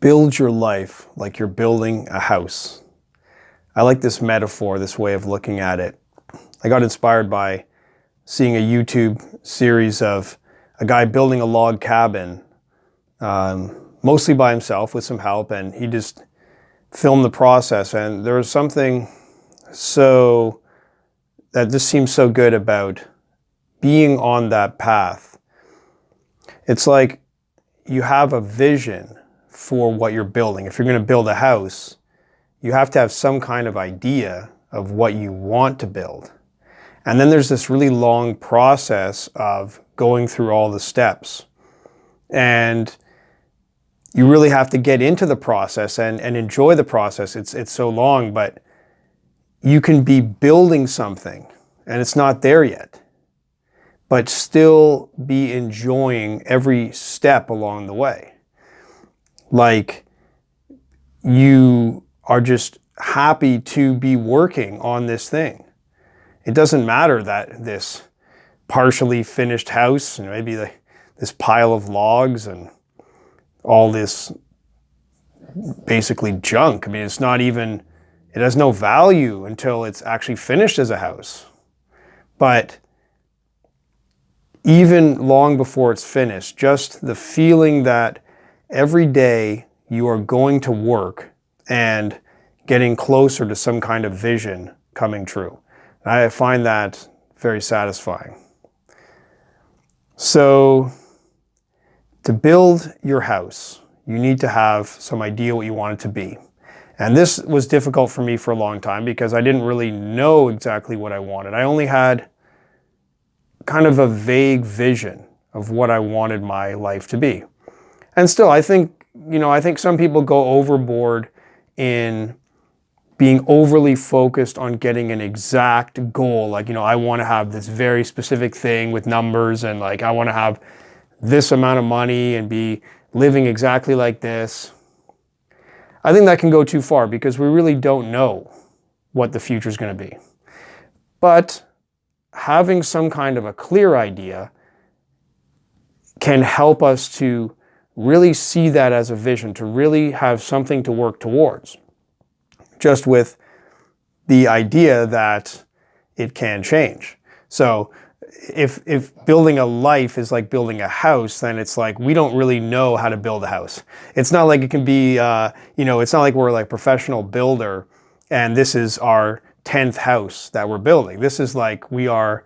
build your life like you're building a house. I like this metaphor, this way of looking at it. I got inspired by seeing a YouTube series of a guy building a log cabin, um, mostly by himself with some help, and he just filmed the process. And there was something so that just seems so good about being on that path. It's like you have a vision for what you're building. If you're going to build a house, you have to have some kind of idea of what you want to build. And then there's this really long process of going through all the steps. And you really have to get into the process and, and enjoy the process. It's, it's so long, but you can be building something and it's not there yet, but still be enjoying every step along the way. Like you are just happy to be working on this thing. It doesn't matter that this partially finished house and maybe the, this pile of logs and all this basically junk. I mean, it's not even, it has no value until it's actually finished as a house. But even long before it's finished, just the feeling that every day you are going to work and getting closer to some kind of vision coming true. I find that very satisfying. So to build your house, you need to have some idea what you want it to be. And this was difficult for me for a long time because I didn't really know exactly what I wanted. I only had kind of a vague vision of what I wanted my life to be. And still, I think, you know, I think some people go overboard in being overly focused on getting an exact goal. Like, you know, I want to have this very specific thing with numbers and like, I want to have this amount of money and be living exactly like this. I think that can go too far because we really don't know what the future is going to be. But having some kind of a clear idea can help us to really see that as a vision, to really have something to work towards. Just with the idea that it can change. So if, if building a life is like building a house, then it's like we don't really know how to build a house. It's not like it can be, uh, you know, it's not like we're like professional builder and this is our 10th house that we're building. This is like we are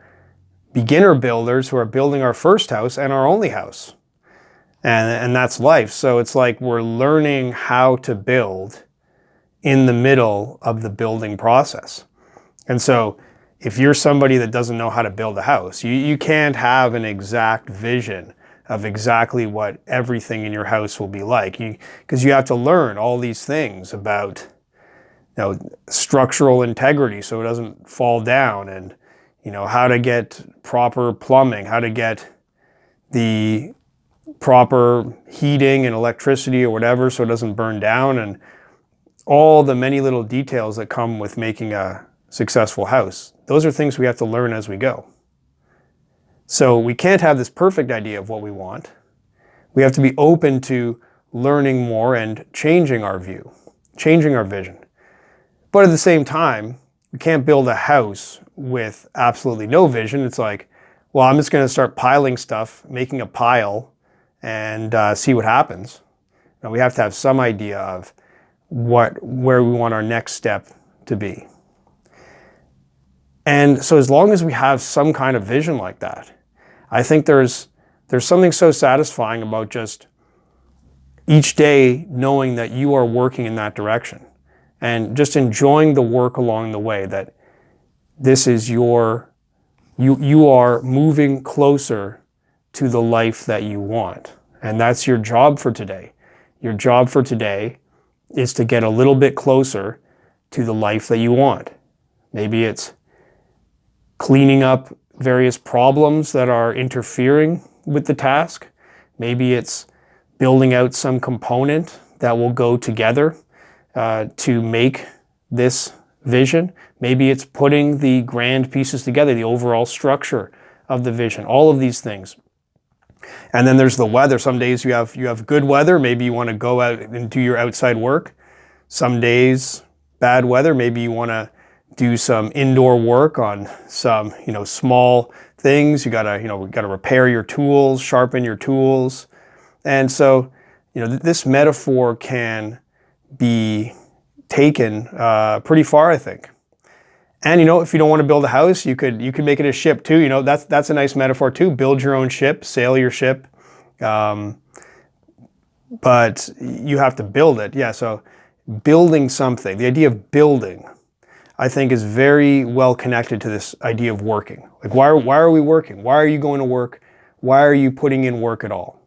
beginner builders who are building our first house and our only house. And, and that's life. So it's like we're learning how to build in the middle of the building process. And so if you're somebody that doesn't know how to build a house, you, you can't have an exact vision of exactly what everything in your house will be like. Because you, you have to learn all these things about you know, structural integrity so it doesn't fall down and you know, how to get proper plumbing, how to get the proper heating and electricity or whatever so it doesn't burn down and all the many little details that come with making a successful house. Those are things we have to learn as we go. So we can't have this perfect idea of what we want. We have to be open to learning more and changing our view, changing our vision. But at the same time, we can't build a house with absolutely no vision. It's like, well, I'm just going to start piling stuff, making a pile, and uh, see what happens. Now, we have to have some idea of what, where we want our next step to be. And so as long as we have some kind of vision like that, I think there's, there's something so satisfying about just each day knowing that you are working in that direction and just enjoying the work along the way that this is your, you, you are moving closer to the life that you want. And that's your job for today. Your job for today is to get a little bit closer to the life that you want. Maybe it's cleaning up various problems that are interfering with the task. Maybe it's building out some component that will go together uh, to make this vision. Maybe it's putting the grand pieces together, the overall structure of the vision, all of these things. And then there's the weather. Some days you have you have good weather. Maybe you want to go out and do your outside work. Some days bad weather. Maybe you want to do some indoor work on some you know small things. You gotta you know you gotta repair your tools, sharpen your tools, and so you know th this metaphor can be taken uh, pretty far, I think. And you know, if you don't want to build a house, you could you could make it a ship too. You know, that's that's a nice metaphor too. Build your own ship, sail your ship, um, but you have to build it. Yeah. So building something, the idea of building, I think, is very well connected to this idea of working. Like, why why are we working? Why are you going to work? Why are you putting in work at all?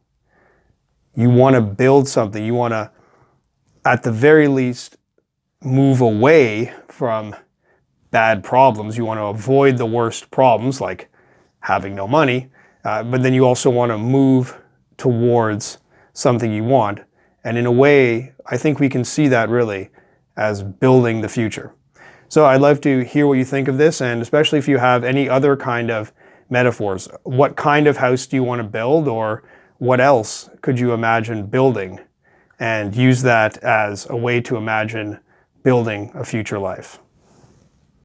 You want to build something. You want to, at the very least, move away from bad problems. You want to avoid the worst problems like having no money, uh, but then you also want to move towards something you want. And in a way, I think we can see that really as building the future. So I'd love to hear what you think of this, and especially if you have any other kind of metaphors. What kind of house do you want to build, or what else could you imagine building? And use that as a way to imagine building a future life.